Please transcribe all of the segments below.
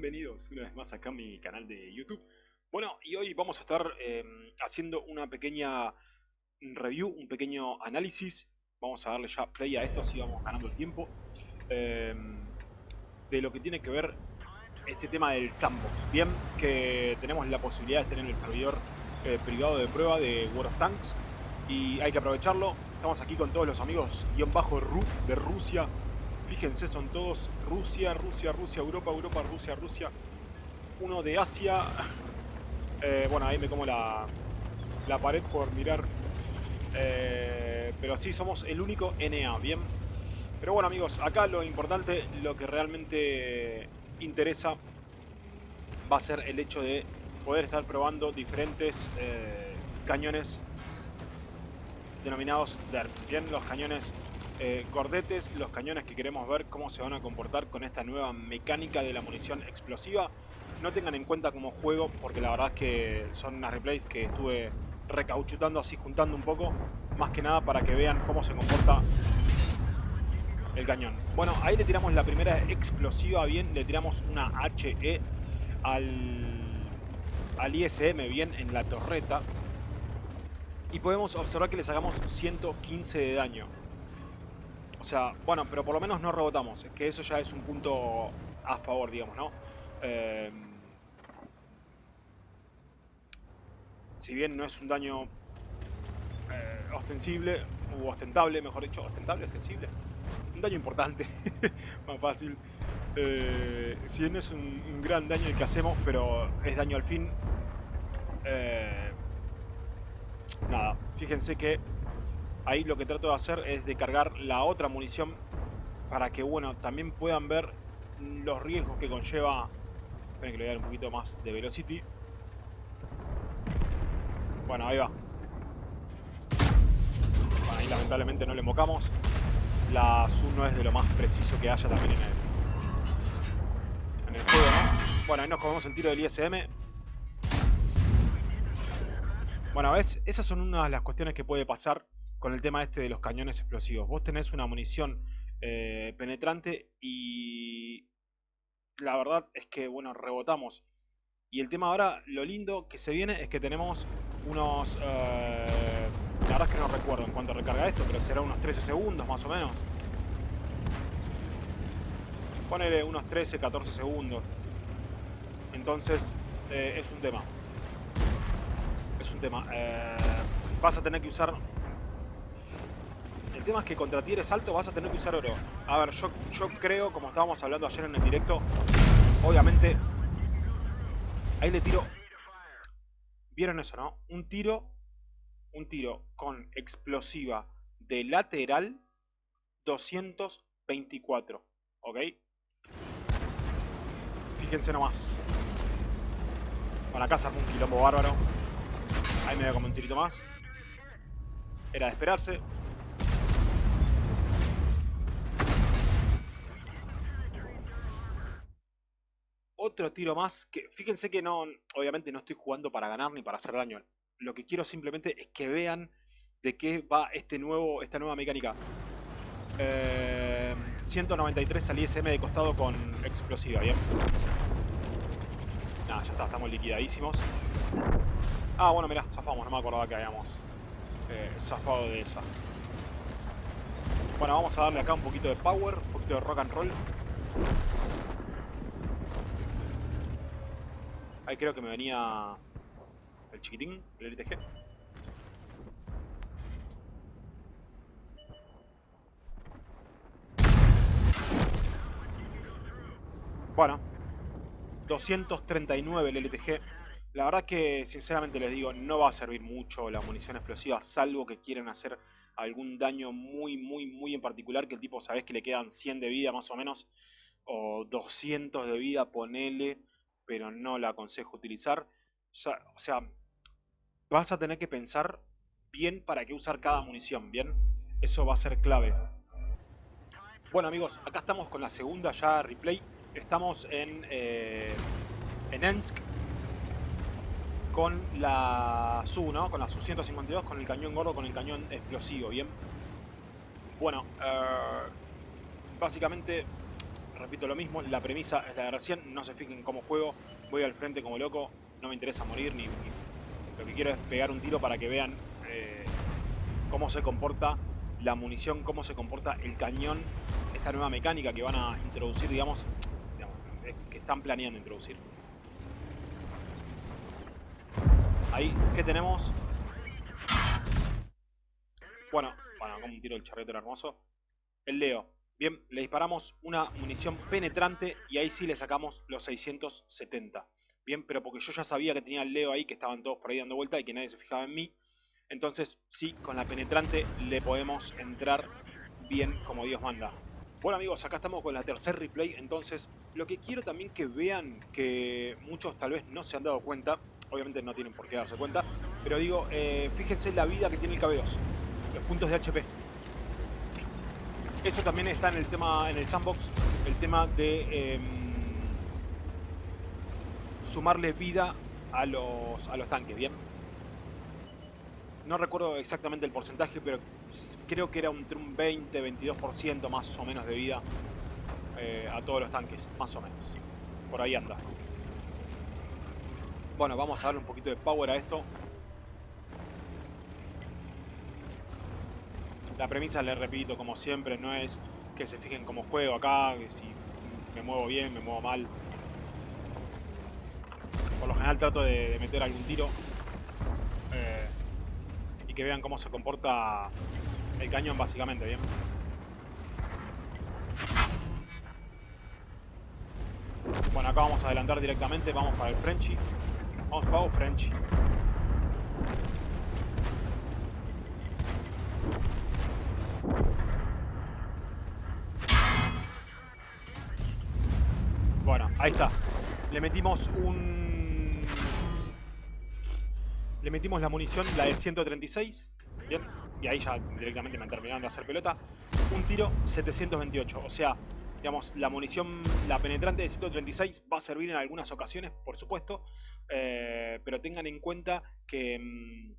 bienvenidos una vez más acá a mi canal de YouTube. Bueno, y hoy vamos a estar eh, haciendo una pequeña review, un pequeño análisis. Vamos a darle ya play a esto, así vamos ganando el tiempo. Eh, de lo que tiene que ver este tema del sandbox. Bien, que tenemos la posibilidad de tener el servidor eh, privado de prueba de World of Tanks. Y hay que aprovecharlo. Estamos aquí con todos los amigos guion bajo de Rusia Fíjense, son todos Rusia, Rusia, Rusia, Europa, Europa, Rusia, Rusia. Uno de Asia. Eh, bueno, ahí me como la, la pared por mirar. Eh, pero sí, somos el único NA, ¿bien? Pero bueno, amigos, acá lo importante, lo que realmente interesa va a ser el hecho de poder estar probando diferentes eh, cañones denominados DERP. Bien, los cañones eh, cordetes, los cañones que queremos ver cómo se van a comportar con esta nueva mecánica de la munición explosiva. No tengan en cuenta como juego, porque la verdad es que son unas replays que estuve recauchutando así, juntando un poco, más que nada para que vean cómo se comporta el cañón. Bueno, ahí le tiramos la primera explosiva bien, le tiramos una HE al, al ISM bien en la torreta. Y podemos observar que le sacamos 115 de daño. O sea, bueno, pero por lo menos no rebotamos. Es que eso ya es un punto a favor, digamos, ¿no? Eh, si bien no es un daño eh, ostensible, u ostentable, mejor dicho, ostentable, ostensible. Un daño importante, más fácil. Eh, si bien es un, gran daño el que hacemos, pero es daño al fin. nada, fíjense que ahí lo que trato de hacer es de cargar la otra munición para que, bueno, también puedan ver los riesgos que conlleva... Esperen que le voy a dar un poquito más de velocity. Bueno, ahí va. Ahí lamentablemente no le mocamos. La Zoom no es de lo más preciso que haya también en el, en el juego, ¿no? Bueno, ahí nos comemos el tiro del ISM. Bueno, ¿ves? Esas son una de las cuestiones que puede pasar con el tema este de los cañones explosivos. Vos tenés una munición eh, penetrante y la verdad es que, bueno, rebotamos. Y el tema ahora, lo lindo que se viene es que tenemos unos... Eh, la verdad es que no recuerdo en cuánto recarga esto, pero será unos 13 segundos más o menos. Ponele unos 13, 14 segundos. Entonces, eh, es un tema. Es un tema. vas a tener que usar el tema es que contra tieres alto vas a tener que usar oro. A ver, yo, yo creo, como estábamos hablando ayer en el directo, obviamente... Ahí le tiro... ¿Vieron eso, no? Un tiro... Un tiro con explosiva de lateral 224. ¿Ok? Fíjense nomás. La casa un quilombo bárbaro. Ahí me voy a comer un tirito más. Era de esperarse. Otro tiro más, que fíjense que no, obviamente no estoy jugando para ganar ni para hacer daño. Lo que quiero simplemente es que vean de qué va este nuevo, esta nueva mecánica. 193 eh, al ISM de costado con explosiva, bien. Nada, ya está, estamos liquidadísimos. Ah, bueno, mirá, zafamos, no me acordaba que habíamos eh, zafado de esa. Bueno, vamos a darle acá un poquito de power, un poquito de rock and roll. Ahí creo que me venía el chiquitín, el LTG. Bueno, 239 el LTG. La verdad que, sinceramente les digo, no va a servir mucho la munición explosiva, salvo que quieran hacer algún daño muy, muy, muy en particular, que el tipo sabés que le quedan 100 de vida más o menos, o 200 de vida, ponele, pero no la aconsejo utilizar. O sea, vas a tener que pensar bien para qué usar cada munición, ¿bien? Eso va a ser clave. Bueno amigos, acá estamos con la segunda ya replay. Estamos en, eh, en Ensk con la Su, ¿no? Con la Su-152, con el cañón gordo, con el cañón explosivo, ¿bien? Bueno, eh, básicamente repito lo mismo, la premisa es la de recién, no se fijen cómo juego, voy al frente como loco, no me interesa morir, ni, lo que quiero es pegar un tiro para que vean eh, cómo se comporta la munición, cómo se comporta el cañón, esta nueva mecánica que van a introducir, digamos, que están planeando introducir. Ahí, ¿qué tenemos? Bueno, bueno, como un tiro del charrete hermoso. El Leo. Bien, le disparamos una munición penetrante y ahí sí le sacamos los 670. Bien, pero porque yo ya sabía que tenía el Leo ahí, que estaban todos por ahí dando vuelta y que nadie se fijaba en mí. Entonces, sí, con la penetrante le podemos entrar bien como Dios manda. Bueno amigos, acá estamos con la tercer replay, entonces lo que quiero también que vean, que muchos tal vez no se han dado cuenta, obviamente no tienen por qué darse cuenta, pero digo, eh, fíjense la vida que tiene el KB2, los puntos de HP. Eso también está en el tema, en el sandbox, el tema de em, sumarle vida a los, a los tanques, ¿bien? No recuerdo exactamente el porcentaje, pero creo que era entre un 20-22% más o menos de vida eh, a todos los tanques, más o menos. Por ahí anda. Bueno, vamos a darle un poquito de power a esto. La premisa, le repito, como siempre, no es que se fijen como juego acá, que si me muevo bien, me muevo mal. Por lo general trato de, meter algún tiro. Eh, y que vean cómo se comporta el cañón básicamente, ¿bien? Bueno, acá vamos a adelantar directamente, vamos para el Frenchy. Vamos para el Frenchy. Bueno, ahí está. Le metimos un... Le metimos la munición, la de 136. Bien y ahí ya directamente me han terminado de hacer pelota. Un tiro 728, o sea, digamos, la munición, la penetrante de 136 va a servir en algunas ocasiones, por supuesto, eh, pero tengan en cuenta que, mm,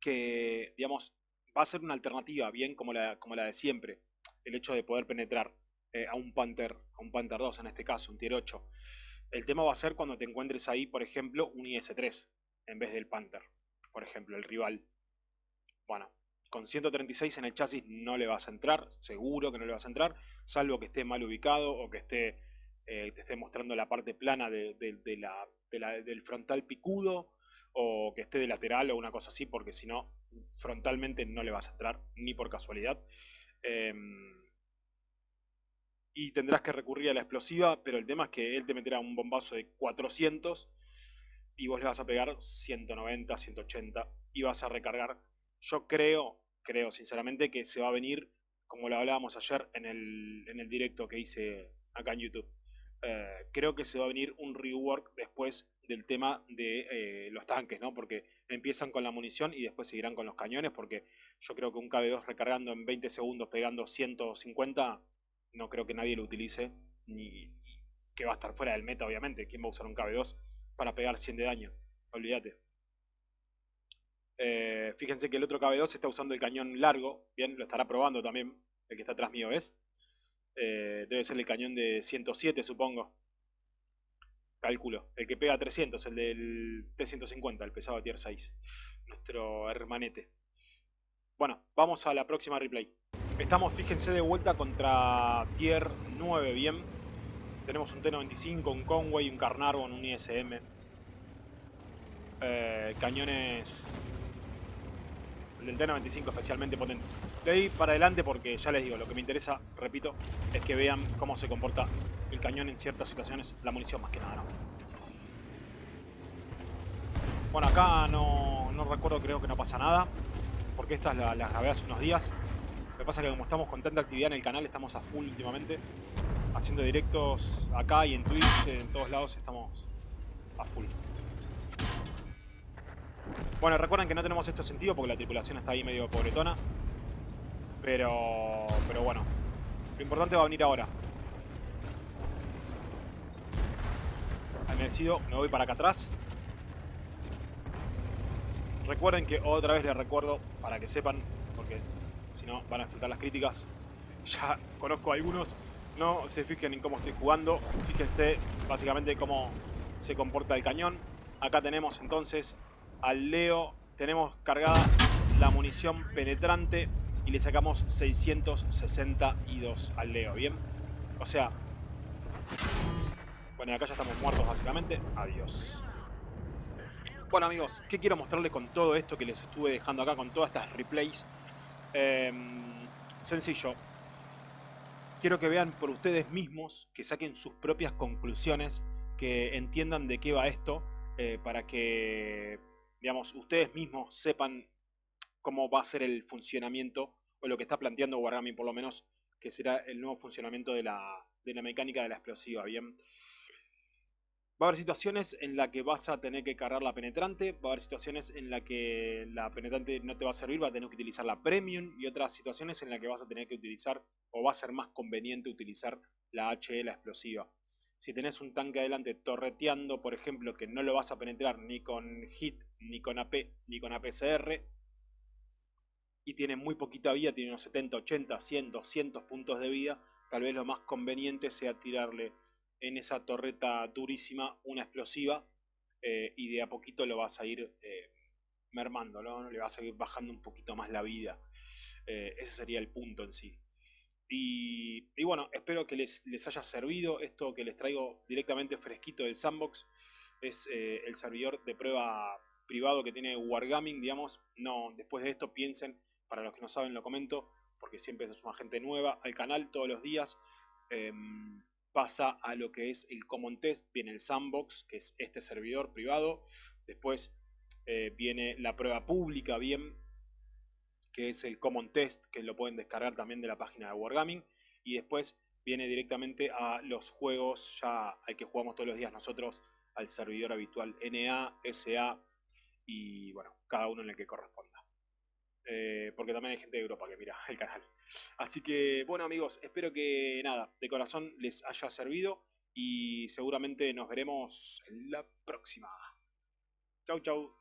que, digamos, va a ser una alternativa, bien como la, como la de siempre, el hecho de poder penetrar eh, a un Panther, a un Panther 2 en este caso, un tier 8. El tema va a ser cuando te encuentres ahí, por ejemplo, un IS-3 en vez del Panther, por ejemplo, el rival. Bueno, con 136 en el chasis no le vas a entrar, seguro que no le vas a entrar, salvo que esté mal ubicado o que esté, eh, te esté mostrando la parte plana de, del frontal picudo o que esté de lateral o una cosa así, porque si no, frontalmente no le vas a entrar, ni por casualidad. Em, y tendrás que recurrir a la explosiva, pero el tema es que él te meterá un bombazo de 400 y vos le vas a pegar 190, 180 y vas a recargar yo creo, creo sinceramente que se va a venir, como lo hablábamos ayer en el, en el directo que hice acá en YouTube. Eh, creo que se va a venir un rework después del tema de eh, los tanques, ¿no? Porque empiezan con la munición y después seguirán con los cañones, porque yo creo que un KB2 recargando en 20 segundos pegando 150, no creo que nadie lo utilice, ni que va a estar fuera del meta, obviamente. ¿Quién va a usar un KB2 para pegar 100 de daño? Olvídate. Eh, fíjense que el otro KB2 está usando el cañón largo. Bien, lo estará probando también. El que está atrás mío es. Eh, debe ser el cañón de 107, supongo. Cálculo. El que pega 300, el del T150, el pesado tier 6. Nuestro hermanete. Bueno, vamos a la próxima replay. Estamos, fíjense, de vuelta contra tier 9, bien. Tenemos un T95, un Conway, un Carnarvon, un ISM. Eh, cañones del T95 especialmente potente. De ahí para adelante porque ya les digo, lo que me interesa, repito, es que vean cómo se comporta el cañón en ciertas situaciones, la munición más que nada, ¿no? Bueno, acá no, no recuerdo, creo que no pasa nada, porque estas las, las grabé hace unos días. Lo que pasa es que como estamos con tanta actividad en el canal, estamos a full últimamente, haciendo directos acá y en Twitch, en todos lados estamos a full. Bueno, recuerden que no tenemos esto sentido porque la tripulación está ahí medio pobretona. Pero, pero bueno, lo importante va a venir ahora. Merecido, me voy para acá atrás. Recuerden que otra vez les recuerdo, para que sepan, porque si no van a saltar las críticas. Ya conozco algunos No se fijen en cómo estoy jugando. Fíjense básicamente cómo se comporta el cañón. Acá tenemos entonces al Leo. Tenemos cargada la munición penetrante y le sacamos 662 al Leo, ¿bien? O sea... Bueno, acá ya estamos muertos básicamente. Adiós. Bueno amigos, ¿qué quiero mostrarles con todo esto que les estuve dejando acá, con todas estas replays? Em, sencillo. Quiero que vean por ustedes mismos, que saquen sus propias conclusiones, que entiendan de qué va esto, eh, para que, digamos, ustedes mismos sepan cómo va a ser el funcionamiento, o lo que está planteando Wargaming por lo menos, que será el nuevo funcionamiento de la, de la mecánica de la explosiva, ¿bien? Va a haber situaciones en las que vas a tener que cargar la penetrante, va a haber situaciones en las que la penetrante no te va a servir, va a tener que utilizar la premium y otras situaciones en las que vas a tener que utilizar o va a ser más conveniente utilizar la HE, la explosiva. Si tenés un tanque adelante torreteando, por ejemplo, que no lo vas a penetrar ni con hit, ni con AP, ni con APCR, y tiene muy poquita vida, tiene unos 70, 80, 100, 200 puntos de vida, tal vez lo más conveniente sea tirarle en esa torreta durísima una explosiva eh, y de a poquito lo vas a ir eh, mermando, ¿no? le vas a ir bajando un poquito más la vida. Eh, ese sería el punto en sí. Y, bueno, espero que les, les, haya servido esto que les traigo directamente fresquito del sandbox. Es el servidor de prueba privado que tiene Wargaming, digamos. No, después de esto piensen, para los que no saben lo comento, porque siempre es una gente nueva al canal todos los días. Pasa a lo que es el Common Test, viene el Sandbox, que es este servidor privado, después eh, viene la prueba pública, bien, que es el Common Test, que lo pueden descargar también de la página de Wargaming, y después viene directamente a los juegos ya al que jugamos todos los días nosotros, al servidor habitual NA, SA y bueno, cada uno en el que corresponda. Eh, porque también hay gente de Europa que mira el canal. Así que, bueno amigos, espero que nada, de corazón les haya servido y seguramente nos veremos en la próxima. Chau, chau.